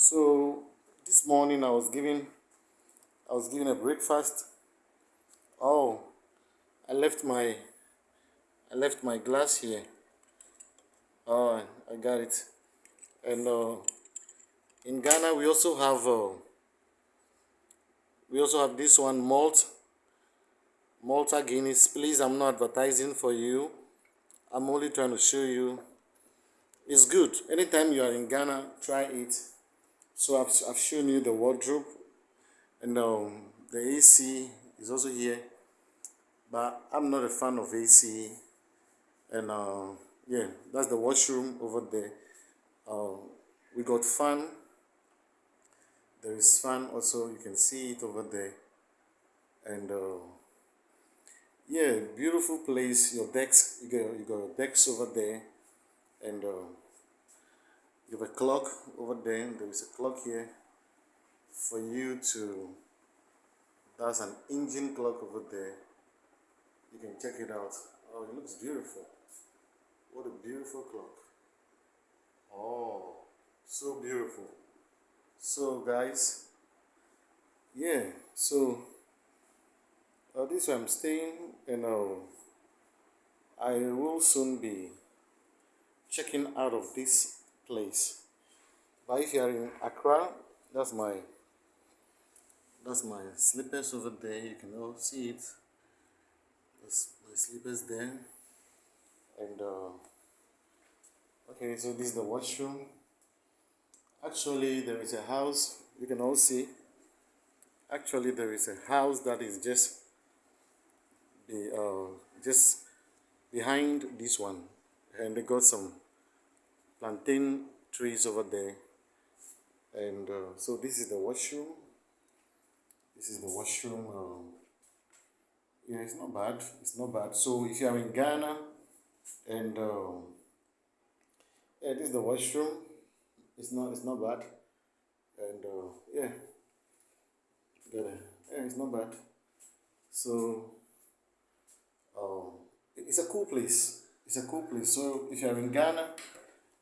So this morning I was giving I was giving a breakfast. Oh, I left my I left my glass here. Oh, I got it. And uh, in Ghana we also have uh, we also have this one malt Malta Guinness. Please, I'm not advertising for you. I'm only trying to show you. It's good. Anytime you are in Ghana, try it. So I've, I've shown you the wardrobe and um, the AC is also here. But I'm not a fan of AC. And uh, yeah, that's the washroom over there. Uh, we got fan. There is fan also. You can see it over there. And uh, yeah, beautiful place. Your decks, you got, you got decks over there. And uh, you have a clock over there. There is a clock here for you to. That's an engine clock over there. You can check it out. Oh, it looks beautiful. What a beautiful clock. Oh, so beautiful. So, guys, yeah, so uh, this is where I'm staying, and uh, I will soon be checking out of this place. But if you are in Accra, that's my that's my slippers over there. You can all see it. That's my slippers there. And uh, okay, so this is the washroom. Actually, there is a house. You can all see. Actually, there is a house that is just the uh, just behind this one, and they got some plantain trees over there. And uh, so this is the washroom. This is the washroom. Um, yeah, it's not bad. It's not bad. So if you are in Ghana, and um, yeah, this is the washroom. It's not. It's not bad. And uh, yeah, got it. Yeah, it's not bad. So um, it's a cool place. It's a cool place. So if you are in Ghana,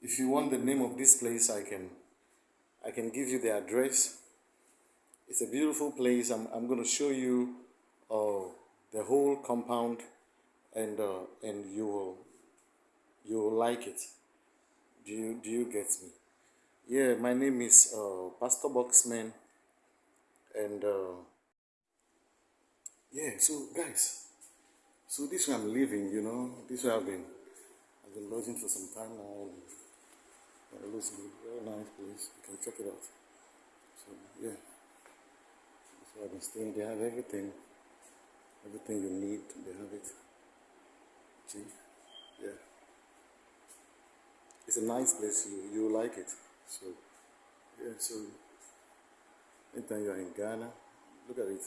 if you want the name of this place, I can I can give you the address. It's a beautiful place. I'm, I'm going to show you uh, the whole compound and uh, and you will you will like it. Do you do you get me? Yeah, my name is uh, Pastor Boxman and uh, yeah, so guys, so this way I'm living, you know, this way I've been I've been lodging for some time now looks good, very nice place. You can check it out. So yeah. Where I've been staying. They have everything. Everything you need, they have it. See? Yeah. It's a nice place, you you like it. So yeah, so anytime you're in Ghana, look at it.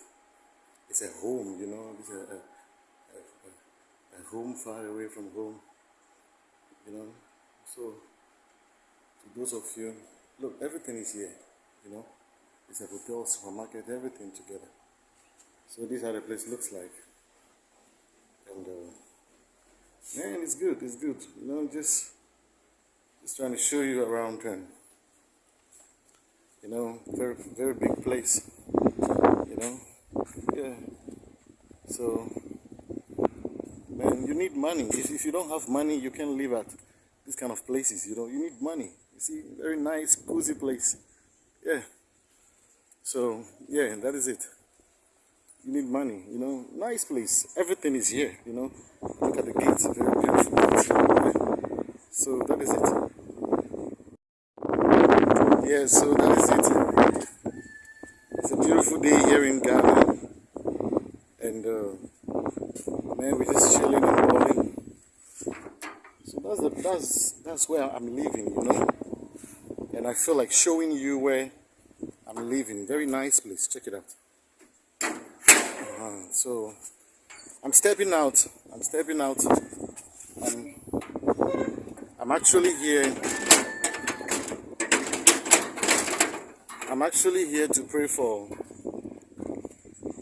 It's a home, you know, it's a, a, a home far away from home. You know. So to those of you, look, everything is here, you know. It's a hotel, supermarket, everything together. So this is how the place looks like. And uh, man, it's good, it's good. You know, just just trying to show you around and you know, very very big place. You know, yeah. So man, you need money. If, if you don't have money, you can't live at these kind of places. You know, you need money. You see, very nice, cozy place. Yeah. So yeah, that is it. You need money, you know. Nice place. Everything is here, you know. Look at the gates, very beautiful gates. So that is it. Yeah, so that is it. It's a beautiful day here in Ghana. And uh, man, we're just chilling and balling. So that's the that's that's where I'm living, you know. And I feel like showing you where I'm living. Very nice place. Check it out. Uh, so I'm stepping out. I'm stepping out. I'm, I'm actually here. I'm actually here to pray for.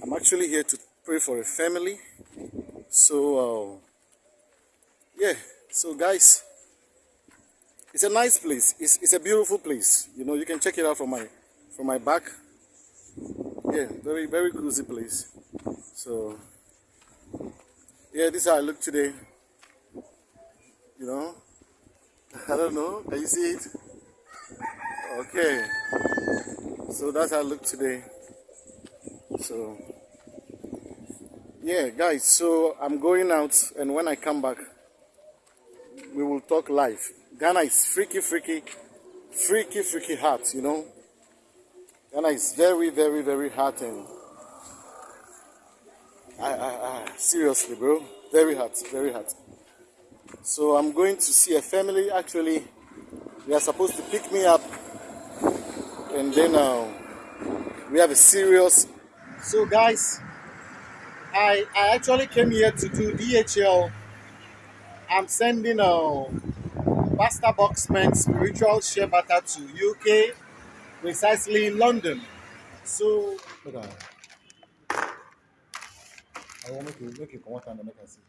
I'm actually here to pray for a family. So uh, yeah. So guys, it's a nice place. It's, it's a beautiful place. You know, you can check it out from my from my back. Yeah, very very cozy place. So yeah, this is how I look today. You know, I don't know. Can you see it? Okay. So that's how I look today. So yeah, guys. So I'm going out, and when I come back, we will talk live. Ghana is freaky, freaky, freaky, freaky hot. You know, Ghana is very, very, very hot, and I, I, I seriously, bro, very hot, very hot. So I'm going to see a family. Actually, they are supposed to pick me up, and then uh, we have a serious. So guys, I I actually came here to do DHL. I'm sending a Pastor Boxman spiritual share butter to UK, precisely London. So. I want you make you come out and make I see.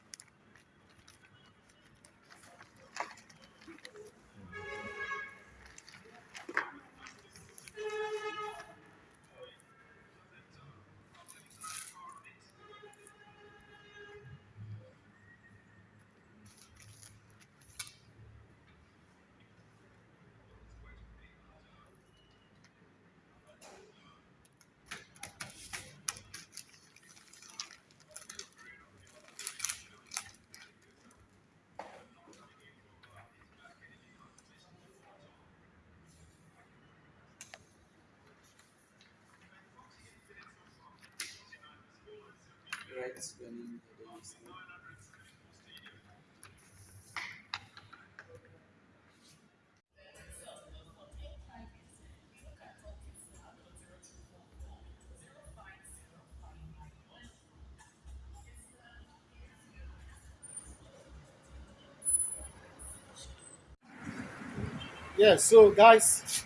Yeah, so guys,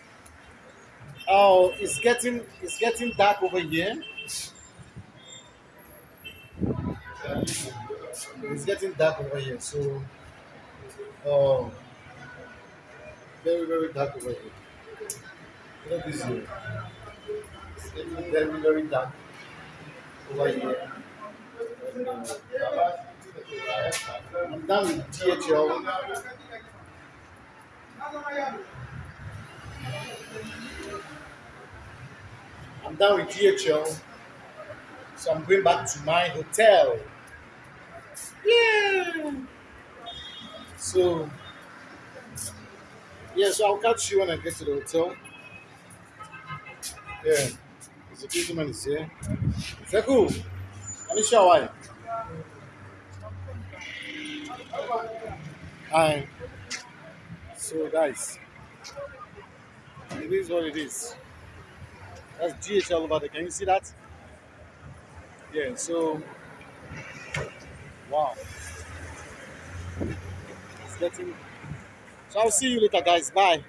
uh, it's getting it's getting dark over here. It's getting dark over here, so uh, very very dark over here. At this here. It's getting very very dark over here. I'm done with DHL. I'm done with DHL, so I'm going back to my hotel. Yeah. So, yeah, so I'll catch you when I get to the hotel. Yeah, the gentleman is here. Seku, Anisha, why? Hi. So, guys, it is what it is. That's DHL over there. Can you see that? Yeah, so wow. So I'll see you later guys. Bye.